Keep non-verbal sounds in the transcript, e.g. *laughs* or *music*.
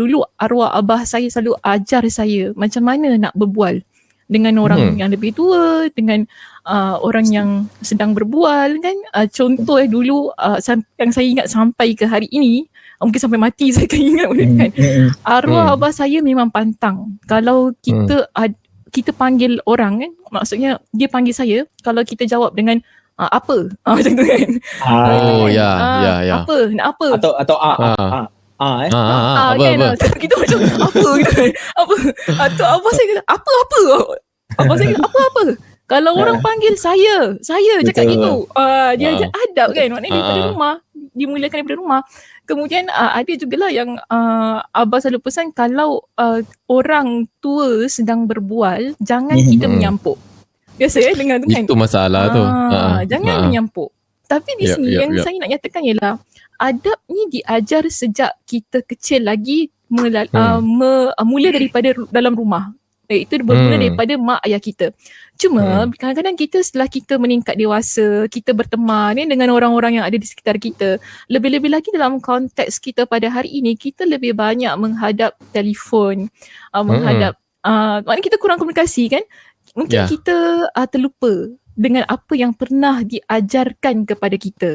dulu arwah abah saya selalu ajar saya macam mana nak berbual dengan orang hmm. yang lebih tua dengan uh, orang yang sedang berbual kan. Uh, contoh eh dulu uh, yang saya ingat sampai ke hari ini uh, mungkin sampai mati *laughs* saya akan ingat hmm. kan. arwah hmm. abah saya memang pantang. Kalau kita hmm. ad, kita panggil orang kan maksudnya dia panggil saya kalau kita jawab dengan uh, apa? Uh, *laughs* macam tu kan. Oh ya ya ya. apa? Nak apa? Atau atau ah ah. ah Ah, eh? ah, ah, ah, apa, kan, apa? Kita macam apa gitu kan? Apa? Atau apa saya kata, apa apa? Apa saya kata, apa apa? Kalau orang panggil saya, saya cakap gitu. Uh, dia ajar adab kan? Maknanya daripada rumah, dimulakan daripada rumah. Kemudian uh, ada jugalah yang uh, Abah selalu pesan kalau uh, orang tua sedang berbual, jangan kita menyampuk. Biasa ya dengan tu kan? Itu masalah tu. Uh, jangan menyampuk. Tapi di sini yep, yang yep. saya nak nyatakan ialah adab ni diajar sejak kita kecil lagi melal- hmm. uh, me- uh, mula daripada dalam rumah. Eh, itu bermula hmm. daripada mak ayah kita. Cuma hmm. kadang-kadang kita setelah kita meningkat dewasa, kita berteman eh, dengan orang-orang yang ada di sekitar kita. Lebih-lebih lagi dalam konteks kita pada hari ini, kita lebih banyak menghadap telefon, uh, menghadap, hmm. uh, maknanya kita kurang komunikasi kan. Mungkin yeah. kita uh, terlupa dengan apa yang pernah diajarkan kepada kita.